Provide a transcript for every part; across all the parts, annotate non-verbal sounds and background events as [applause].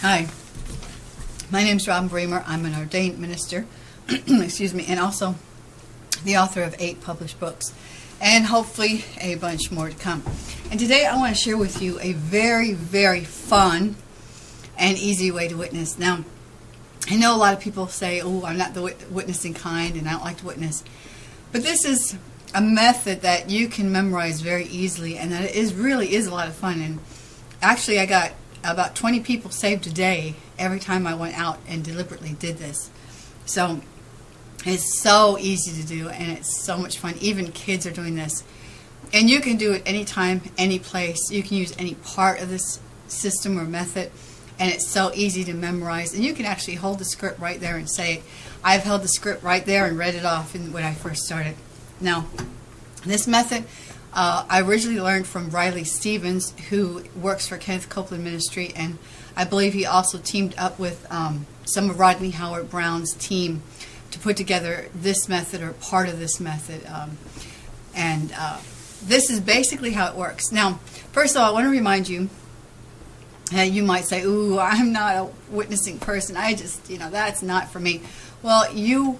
Hi, my name is Robin Bremer. I'm an ordained minister, [clears throat] excuse me, and also the author of eight published books, and hopefully a bunch more to come. And today I want to share with you a very, very fun and easy way to witness. Now, I know a lot of people say, oh, I'm not the wit- witnessing kind and I don't like to witness. But this is a method that you can memorize very easily and that it is really is a lot of fun. And actually, I got about 20 people saved a day every time I went out and deliberately did this. So it's so easy to do and it's so much fun. Even kids are doing this. And you can do it anytime, any place. You can use any part of this system or method and it's so easy to memorize. And you can actually hold the script right there and say it. I've held the script right there and read it off when I first started. Now, this method uh, I originally learned from Riley Stevens, who works for Kenneth Copeland Ministry, and I believe he also teamed up with um, some of Rodney Howard Browne's team to put together this method or part of this method. Um, and uh, this is basically how it works. Now, first of all, I want to remind you and you might say, ooh, I'm not a witnessing person. I just, you know, that's not for me. Well, you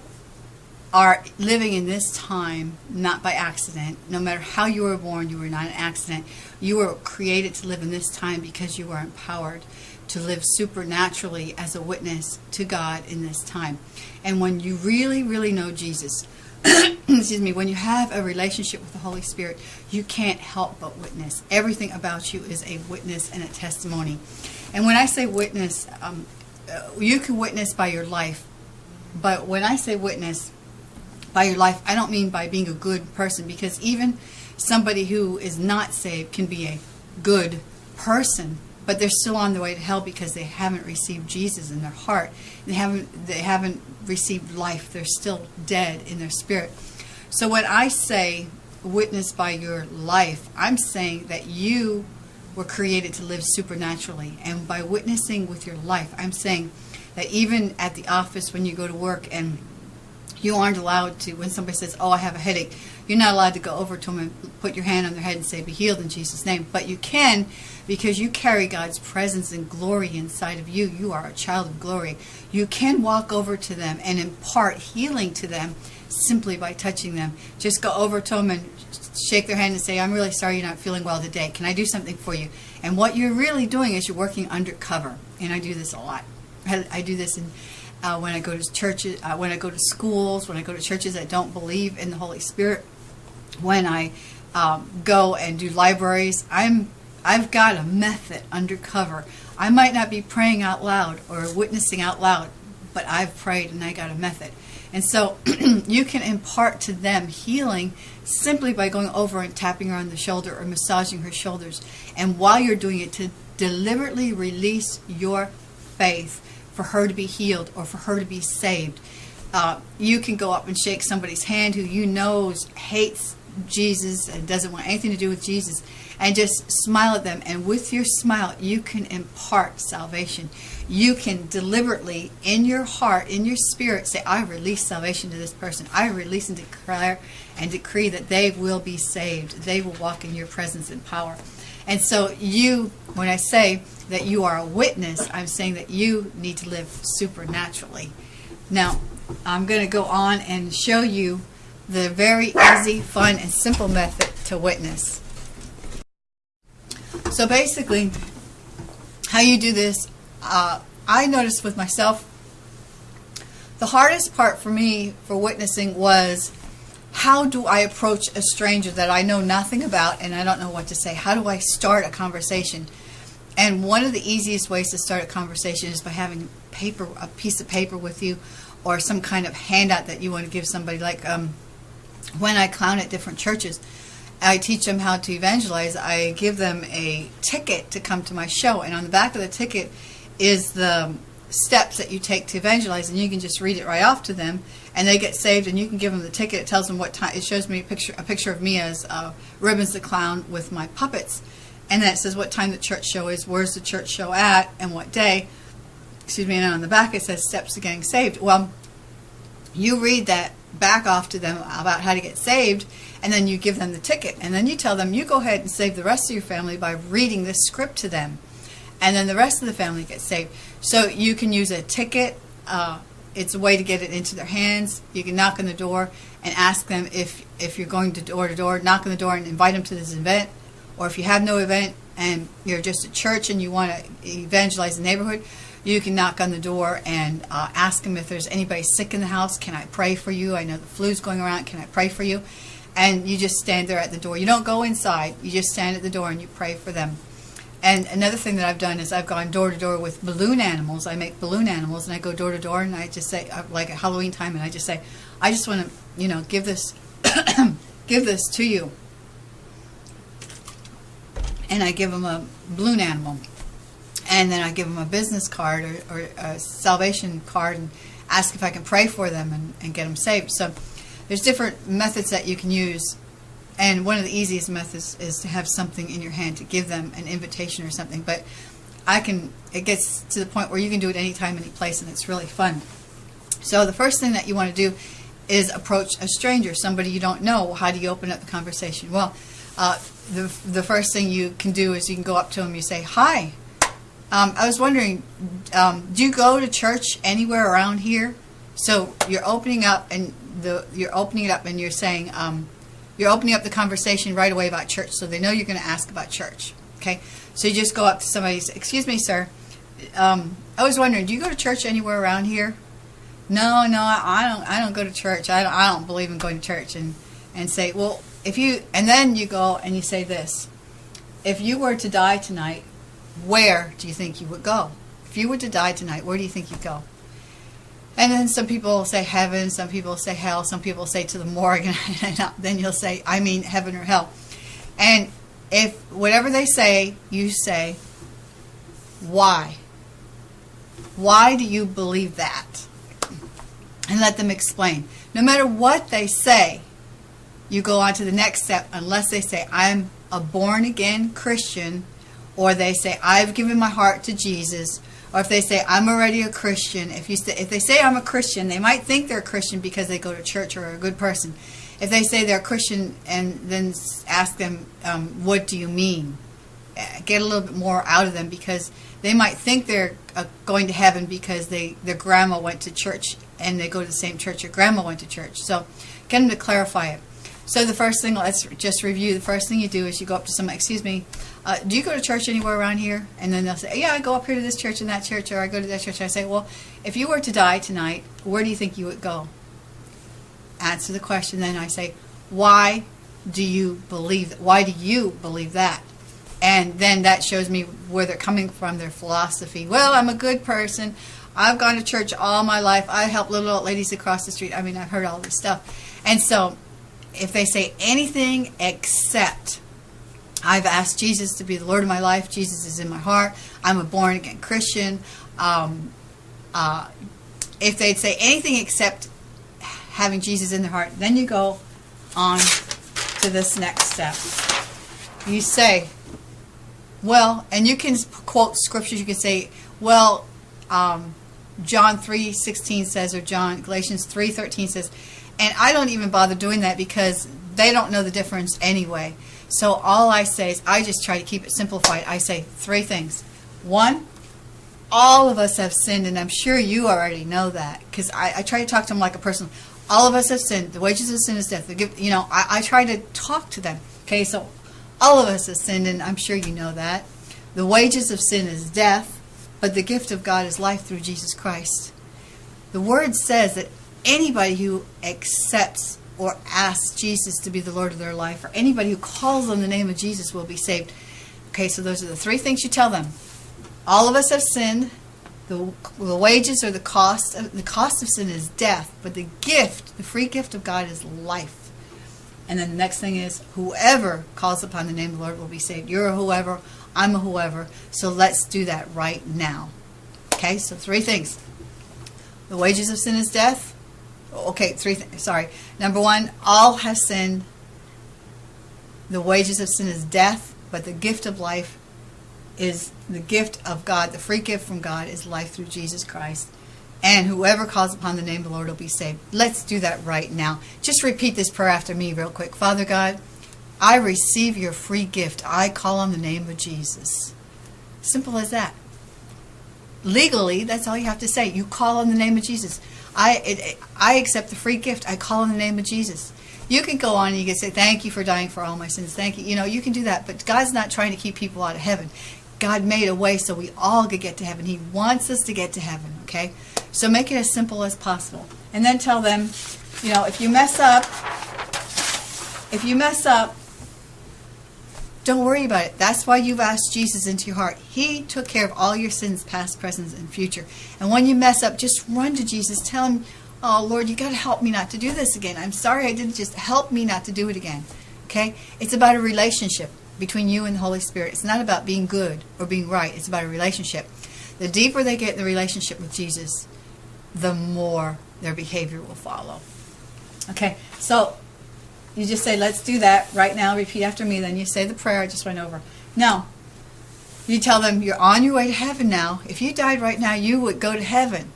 are living in this time not by accident. No matter how you were born, you were not an accident. You were created to live in this time because you were empowered to live supernaturally as a witness to God in this time. And when you really, really know Jesus, [coughs] excuse me, when you have a relationship with the Holy Spirit, you can't help but witness. Everything about you is a witness and a testimony. And when I say witness, um, uh, you can witness by your life. But when I say witness, by your life, I don't mean by being a good person because even somebody who is not saved can be a good person, but they're still on the way to hell because they haven't received Jesus in their heart. They haven't they haven't received life. They're still dead in their spirit. So when I say witness by your life, I'm saying that you were created to live supernaturally. And by witnessing with your life, I'm saying that even at the office when you go to work and you aren't allowed to, when somebody says, oh, I have a headache, you're not allowed to go over to them and put your hand on their head and say, be healed in Jesus' name. But you can because you carry God's presence and glory inside of you. You are a child of glory. You can walk over to them and impart healing to them simply by touching them. Just go over to them and shake their hand and say, I'm really sorry you're not feeling well today. Can I do something for you? And what you're really doing is you're working undercover. And I do this a lot. I do this in uh, when I go to churches, uh, when I go to schools, when I go to churches that don't believe in the Holy Spirit, when I um, go and do libraries, I'm I've got a method undercover. I might not be praying out loud or witnessing out loud, but I've prayed and I got a method. And so [clears throat] you can impart to them healing simply by going over and tapping her on the shoulder or massaging her shoulders. And while you're doing it, to deliberately release your faith for her to be healed or for her to be saved. Uh, you can go up and shake somebody's hand who you know hates Jesus and doesn't want anything to do with Jesus and just smile at them. And with your smile you can impart salvation. You can deliberately in your heart in your spirit say I release salvation to this person. I release and declare and decree that they will be saved. They will walk in your presence and power and so you, when I say that you are a witness, I'm saying that you need to live supernaturally. Now, I'm going to go on and show you the very easy, fun, and simple method to witness. So basically, how you do this, uh, I noticed with myself, the hardest part for me for witnessing was how do I approach a stranger that I know nothing about and I don't know what to say? How do I start a conversation? And one of the easiest ways to start a conversation is by having paper, a piece of paper with you, or some kind of handout that you want to give somebody. Like um, when I clown at different churches, I teach them how to evangelize. I give them a ticket to come to my show, and on the back of the ticket is the steps that you take to evangelize, and you can just read it right off to them, and they get saved. And you can give them the ticket. It tells them what time. It shows me a picture, a picture of me as uh, Ribbons the Clown with my puppets, and then it says what time the church show is, where's the church show at, and what day. Excuse me. And on the back it says steps to getting saved. Well, you read that back off to them about how to get saved, and then you give them the ticket, and then you tell them you go ahead and save the rest of your family by reading this script to them and then the rest of the family gets saved. So you can use a ticket. Uh, it's a way to get it into their hands. You can knock on the door and ask them if if you're going to door to door, knock on the door and invite them to this event, or if you have no event and you're just a church and you want to evangelize the neighborhood, you can knock on the door and uh, ask them if there's anybody sick in the house. Can I pray for you? I know the flu's going around. Can I pray for you? And you just stand there at the door. You don't go inside. You just stand at the door and you pray for them. And another thing that I've done is I've gone door to door with balloon animals. I make balloon animals and I go door to door and I just say, uh, like at Halloween time, and I just say, I just want to, you know, give this, [coughs] give this to you. And I give them a balloon animal. And then I give them a business card or, or a salvation card and ask if I can pray for them and, and get them saved. So there's different methods that you can use and one of the easiest methods is to have something in your hand to give them an invitation or something. But I can, it gets to the point where you can do it anytime, any place, and it's really fun. So the first thing that you want to do is approach a stranger, somebody you don't know. How do you open up the conversation? Well, uh, the, the first thing you can do is you can go up to them, you say, Hi, um, I was wondering, um, do you go to church anywhere around here? So you're opening up and the you're opening it up and you're saying, um, you're opening up the conversation right away about church, so they know you're going to ask about church. Okay, so you just go up to somebody say, "Excuse me, sir. Um, I was wondering, do you go to church anywhere around here?" No, no, I don't. I don't go to church. I don't. I don't believe in going to church. And and say, well, if you and then you go and you say this: If you were to die tonight, where do you think you would go? If you were to die tonight, where do you think you'd go? And then some people say heaven, some people say hell, some people say to the morgue, [laughs] and then you'll say, I mean heaven or hell. And if whatever they say, you say, why? Why do you believe that? And let them explain. No matter what they say, you go on to the next step unless they say, I'm a born again Christian, or they say, I've given my heart to Jesus, or if they say I'm already a Christian, if you say, if they say I'm a Christian, they might think they're a Christian because they go to church or are a good person. If they say they're a Christian and then ask them, um, what do you mean? Get a little bit more out of them because they might think they're uh, going to heaven because they their grandma went to church and they go to the same church your grandma went to church. So get them to clarify it. So the first thing, let's just review. The first thing you do is you go up to someone, excuse me, uh, do you go to church anywhere around here? And then they'll say, yeah, I go up here to this church and that church, or I go to that church. And I say, well, if you were to die tonight, where do you think you would go? Answer the question. Then I say, why do you believe? Why do you believe that? And then that shows me where they're coming from, their philosophy. Well, I'm a good person. I've gone to church all my life. I help little old ladies across the street. I mean, I've heard all this stuff. And so if they say anything except I've asked Jesus to be the Lord of my life. Jesus is in my heart. I'm a born again Christian. Um, uh, if they'd say anything except having Jesus in their heart, then you go on to this next step. You say, well, and you can quote scriptures. You can say, well, um, John 3.16 says, or John Galatians 3.13 says, and I don't even bother doing that because they don't know the difference anyway. So all I say is I just try to keep it simplified. I say three things. One, all of us have sinned, and I'm sure you already know that because I, I, try to talk to them like a person. All of us have sinned. The wages of sin is death. Give, you know, I, I try to talk to them. Okay, so all of us have sinned, and I'm sure you know that. The wages of sin is death, but the gift of God is life through Jesus Christ. The Word says that anybody who accepts or ask Jesus to be the Lord of their life, or anybody who calls on the name of Jesus will be saved. Okay, so those are the three things you tell them. All of us have sinned. The, the wages or the cost of, the cost of sin is death, but the gift, the free gift of God is life. And then the next thing is whoever calls upon the name of the Lord will be saved. You're a whoever, I'm a whoever. So let's do that right now. Okay, so three things. The wages of sin is death okay, three. Sorry. Number one, all have sinned. The wages of sin is death, but the gift of life is the gift of God. The free gift from God is life through Jesus Christ. And whoever calls upon the name of the Lord will be saved. Let's do that right now. Just repeat this prayer after me, real quick. Father God, I receive your free gift. I call on the name of Jesus. Simple as that. legally, that's all you have to say. You call on the name of Jesus. I it, I accept the free gift. I call in the name of Jesus. You can go on and you can say, "Thank you for dying for all my sins." Thank you. You know, you can do that, but God's not trying to keep people out of heaven. God made a way so we all could get to heaven. He wants us to get to heaven. Okay, so make it as simple as possible, and then tell them, you know, if you mess up, if you mess up, don't worry about it. That's why you've asked Jesus into your heart. He took care of all your sins, past, present, and future. And when you mess up, just run to Jesus. Tell him, oh, Lord, you got to help me not to do this again. I'm sorry I didn't just help me not to do it again. Okay? It's about a relationship between you and the Holy Spirit. It's not about being good or being right. It's about a relationship. The deeper they get in the relationship with Jesus, the more their behavior will follow. Okay, so you just say, let's do that right now. Repeat after me. Then you say the prayer I just went over. Now, you tell them you're on your way to heaven now. If you died right now, you would go to heaven.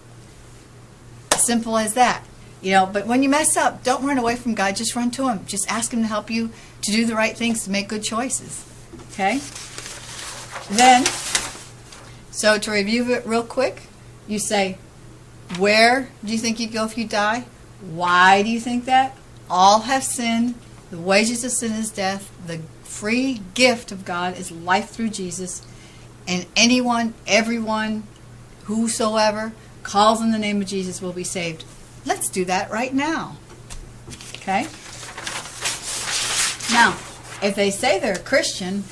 Simple as that. You know, but when you mess up, don't run away from God. Just run to Him. Just ask Him to help you to do the right things, to make good choices. Okay? Then, so to review it real quick, you say, where do you think you'd go if you die? Why do you think that? All have sinned. The wages of sin is death. The free gift of God is life through Jesus. And anyone, everyone, whosoever calls in the name of Jesus will be saved. Let's do that right now. Okay? Now, if they say they're a Christian,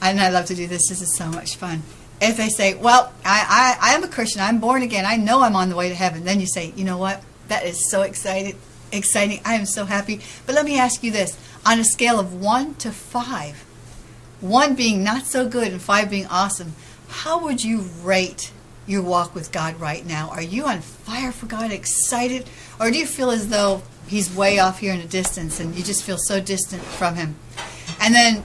and I love to do this, this is so much fun. If they say, well, I, I, I am a Christian, I'm born again, I know I'm on the way to heaven, then you say, you know what? That is so excited, exciting. I am so happy. But let me ask you this. On a scale of 1 to 5, 1 being not so good and 5 being awesome, how would you rate your walk with God right now? Are you on fire for God, excited? Or do you feel as though He's way off here in the distance and you just feel so distant from Him? And then,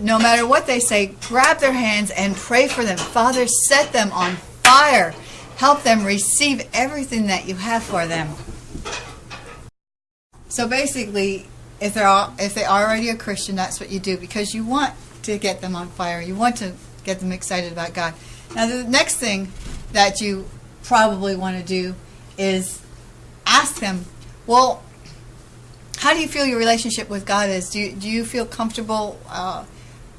no matter what they say, grab their hands and pray for them. Father, set them on fire. Help them receive everything that you have for them. So basically, if they're all, if they are already a Christian, that's what you do because you want to get them on fire. You want to get them excited about God. Now, the next thing that you probably want to do is ask them, well, how do you feel your relationship with God is? Do you, do you feel comfortable uh,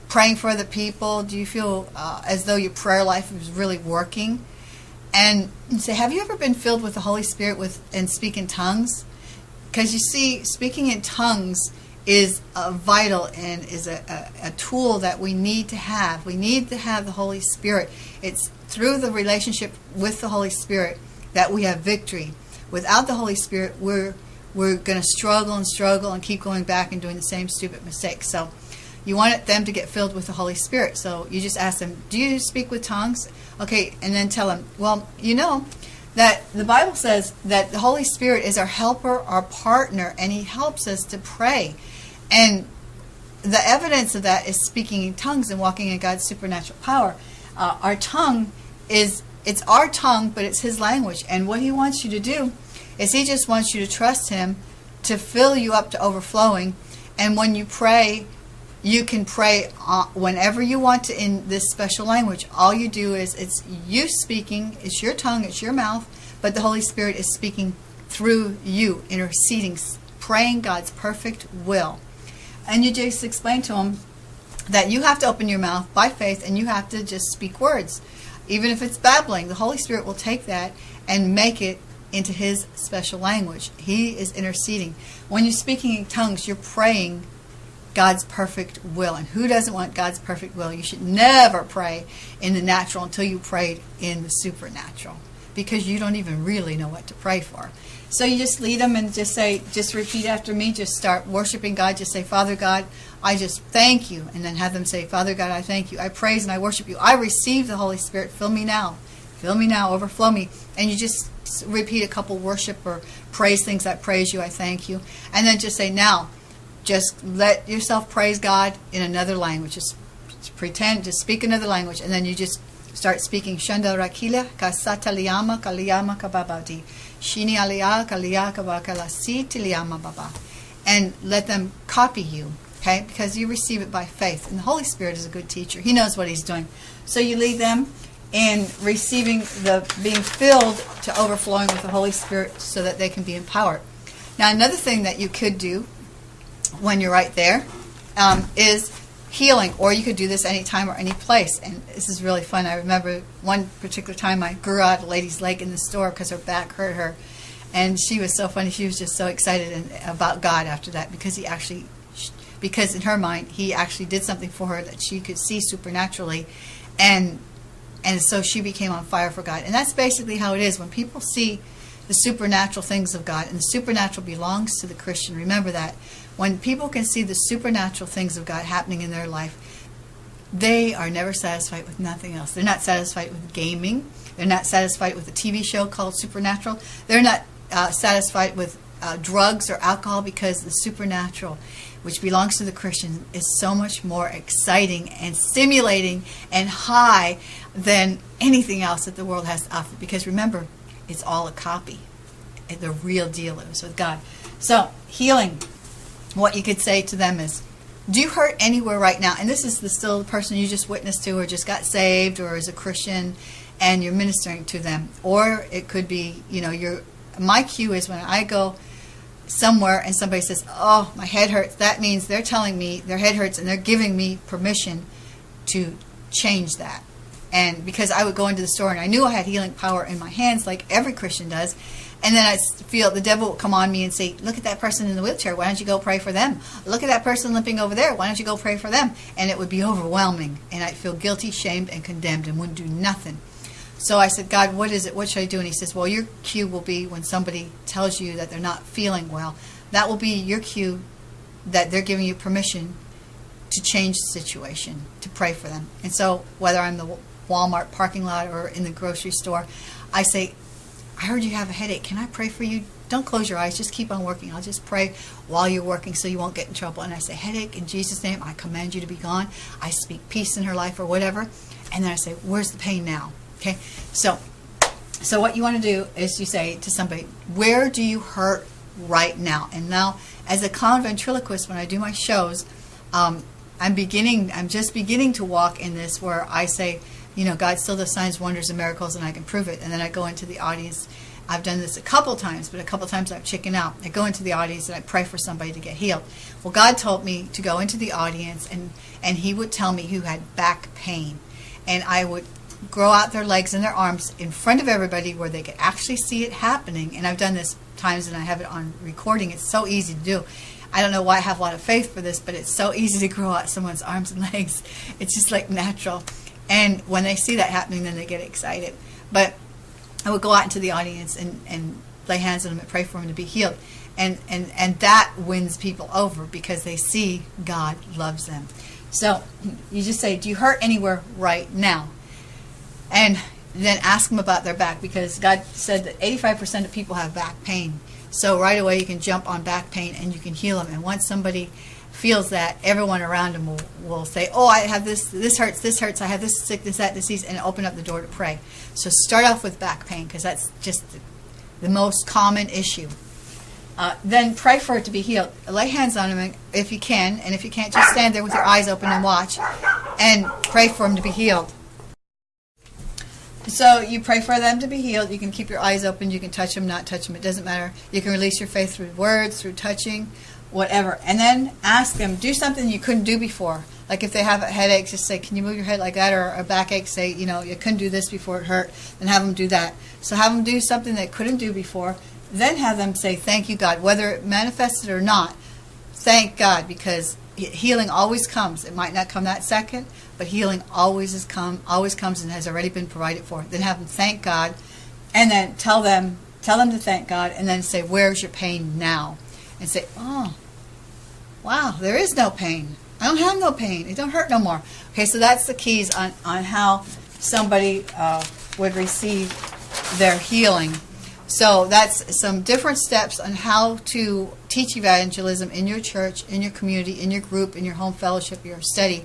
praying for other people? Do you feel uh, as though your prayer life is really working? And say, have you ever been filled with the Holy Spirit with and speak in tongues? Because you see, speaking in tongues is uh, vital and is a, a, a, tool that we need to have. We need to have the Holy Spirit. It's through the relationship with the Holy Spirit that we have victory. Without the Holy Spirit, we're we're going to struggle and struggle and keep going back and doing the same stupid mistakes. So you want them to get filled with the Holy Spirit. So you just ask them, do you speak with tongues? Okay, and then tell them, well, you know, that the Bible says that the Holy Spirit is our helper, our partner, and He helps us to pray. And the evidence of that is speaking in tongues and walking in God's supernatural power. Uh, our tongue is, it's our tongue, but it's His language. And what He wants you to do is He just wants you to trust Him to fill you up to overflowing. And when you pray, you can pray uh, whenever you want to in this special language. All you do is it's you speaking, it's your tongue, it's your mouth, but the Holy Spirit is speaking through you, interceding, praying God's perfect will. And you just explain to them that you have to open your mouth by faith and you have to just speak words. Even if it's babbling, the Holy Spirit will take that and make it into His special language. He is interceding. When you're speaking in tongues, you're praying God's perfect will. And who doesn't want God's perfect will? You should never pray in the natural until you prayed in the supernatural because you don't even really know what to pray for. So you just lead them and just say, just repeat after me. Just start worshiping God. Just say, Father God, I just thank you. And then have them say, Father God, I thank you. I praise and I worship you. I receive the Holy Spirit. Fill me now. Fill me now. Overflow me. And you just repeat a couple worship or praise things. I praise you. I thank you. And then just say, now, just let yourself praise God in another language. Just, pretend, to speak another language, and then you just start speaking Shanda Rakila Kasata Liyama Kaliyama Kababadi. Shini Aliyah Kaliya Kabakalasi Baba. And let them copy you, okay? Because you receive it by faith. And the Holy Spirit is a good teacher. He knows what he's doing. So you lead them in receiving the being filled to overflowing with the Holy Spirit so that they can be empowered. Now, another thing that you could do when you're right there um, is healing, or you could do this anytime or any place. And this is really fun. I remember one particular time I grew out a lady's leg in the store because her back hurt her, and she was so funny. She was just so excited and, about God after that because he actually, because in her mind he actually did something for her that she could see supernaturally, and and so she became on fire for God. And that's basically how it is when people see the supernatural things of God, and the supernatural belongs to the Christian. Remember that when people can see the supernatural things of God happening in their life, they are never satisfied with nothing else. They're not satisfied with gaming. They're not satisfied with a TV show called Supernatural. They're not uh, satisfied with uh, drugs or alcohol because the supernatural, which belongs to the Christian, is so much more exciting and stimulating and high than anything else that the world has to offer. Because remember, it's all a copy. The real deal is with God. So, healing what you could say to them is, do you hurt anywhere right now? And this is the still the person you just witnessed to or just got saved or is a Christian and you're ministering to them. Or it could be, you know, your my cue is when I go somewhere and somebody says, "Oh, my head hurts." That means they're telling me their head hurts and they're giving me permission to change that. And because I would go into the store and I knew I had healing power in my hands like every Christian does, and then I feel the devil will come on me and say, Look at that person in the wheelchair. Why don't you go pray for them? Look at that person limping over there. Why don't you go pray for them? And it would be overwhelming. And I'd feel guilty, shamed, and condemned and wouldn't do nothing. So I said, God, what is it? What should I do? And he says, Well, your cue will be when somebody tells you that they're not feeling well. That will be your cue that they're giving you permission to change the situation, to pray for them. And so, whether I'm the Walmart parking lot or in the grocery store, I say, I heard you have a headache. Can I pray for you? Don't close your eyes. Just keep on working. I'll just pray while you're working so you won't get in trouble. And I say, Headache, in Jesus' name, I command you to be gone. I speak peace in her life or whatever. And then I say, Where's the pain now? Okay? So, so what you want to do is you say to somebody, Where do you hurt right now? And now, as a clown ventriloquist, when I do my shows, um, I'm beginning, I'm just beginning to walk in this where I say, you know, God still does signs, wonders, and miracles, and I can prove it. And then I go into the audience. I've done this a couple times, but a couple times I've chickened out. I go into the audience and I pray for somebody to get healed. Well, God told me to go into the audience and, and He would tell me who had back pain. And I would grow out their legs and their arms in front of everybody where they could actually see it happening. And I've done this times and I have it on recording. It's so easy to do. I don't know why I have a lot of faith for this, but it's so easy to grow out someone's arms and [laughs] legs. It's just like natural. And when they see that happening, then they get excited. But I would go out into the audience and, and lay hands on them and pray for them to be healed. And, and, and that wins people over because they see God loves them. So you just say, Do you hurt anywhere right now? And then ask them about their back because God said that 85% of people have back pain. So right away you can jump on back pain and you can heal them. And once somebody feels that, everyone around him will, will say, oh, I have this, this hurts, this hurts, I have this sickness, that disease, and open up the door to pray. So start off with back pain because that's just the, the, most common issue. Uh, then pray for it to be healed. Lay hands on him if you can, and if you can't, just stand there with your eyes open and watch, and pray for him to be healed. So you pray for them to be healed. You can keep your eyes open. You can touch them, not touch them. It doesn't matter. You can release your faith through words, through touching whatever. And then ask them, do something you couldn't do before. Like if they have a headache, just say, can you move your head like that? Or a backache, say, you know, you couldn't do this before it hurt. and have them do that. So have them do something they couldn't do before. Then have them say, thank you, God. Whether it manifested or not, thank God because healing always comes. It might not come that second, but healing always has come, always comes and has already been provided for. Then have them thank God, and then tell them, tell them to thank God, and then say, "Where's your pain now?" And say, "Oh, wow, there is no pain. I don't have no pain. It don't hurt no more. Okay, so that's the keys on, on how somebody uh, would receive their healing. So that's some different steps on how to teach evangelism in your church, in your community, in your group, in your home fellowship, your study.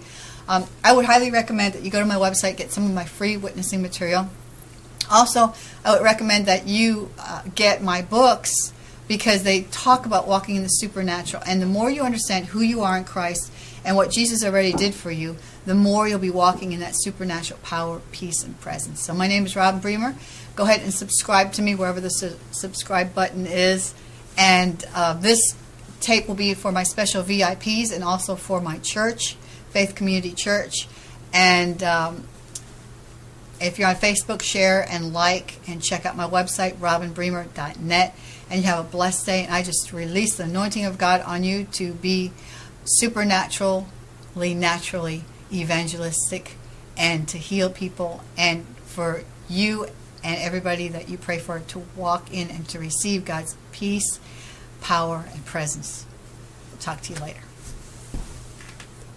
Um, I would highly recommend that you go to my website, get some of my free witnessing material. Also, I would recommend that you uh, get my books because they talk about walking in the supernatural. And the more you understand who you are in Christ and what Jesus already did for you, the more you'll be walking in that supernatural power, peace, and presence. So my name is Robin Bremer. Go ahead and subscribe to me wherever the su- subscribe button is. And uh, this tape will be for my special VIPs and also for my church, Faith Community Church. And um, if you're on Facebook, share and like and check out my website, robinbremer.net. And you have a blessed day. And I just release the anointing of God on you to be supernaturally, naturally evangelistic and to heal people and for you and everybody that you pray for to walk in and to receive God's peace, power, and presence. Talk to you later.